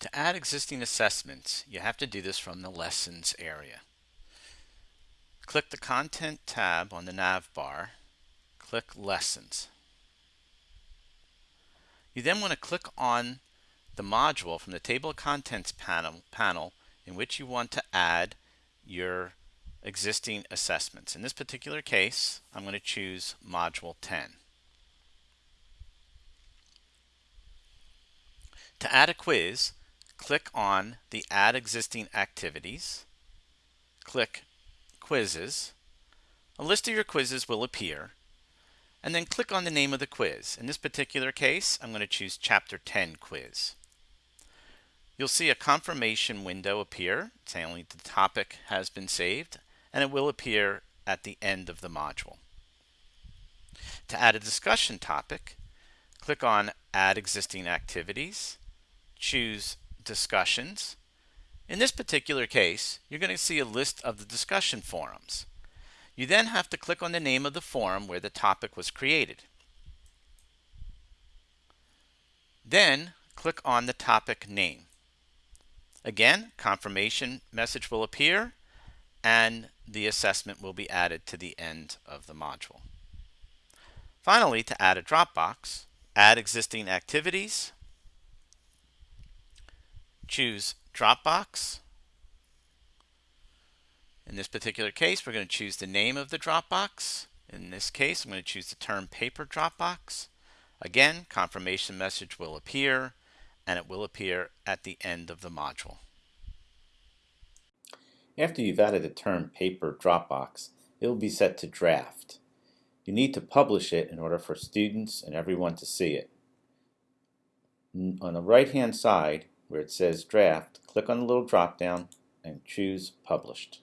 To add existing assessments, you have to do this from the Lessons area. Click the Content tab on the nav bar, click Lessons. You then want to click on the module from the Table of Contents panel, panel in which you want to add your existing assessments. In this particular case, I'm going to choose Module 10. To add a quiz, click on the Add Existing Activities, click Quizzes. A list of your quizzes will appear, and then click on the name of the quiz. In this particular case, I'm going to choose Chapter 10 Quiz. You'll see a confirmation window appear saying the topic has been saved, and it will appear at the end of the module. To add a discussion topic, click on Add Existing Activities, choose discussions. In this particular case, you're going to see a list of the discussion forums. You then have to click on the name of the forum where the topic was created. Then click on the topic name. Again, confirmation message will appear and the assessment will be added to the end of the module. Finally, to add a Dropbox, add existing activities, choose Dropbox. In this particular case, we're going to choose the name of the Dropbox. In this case, I'm going to choose the term paper Dropbox. Again, confirmation message will appear and it will appear at the end of the module. After you've added the term paper Dropbox, it will be set to draft. You need to publish it in order for students and everyone to see it. On the right hand side, where it says draft, click on the little drop down and choose published.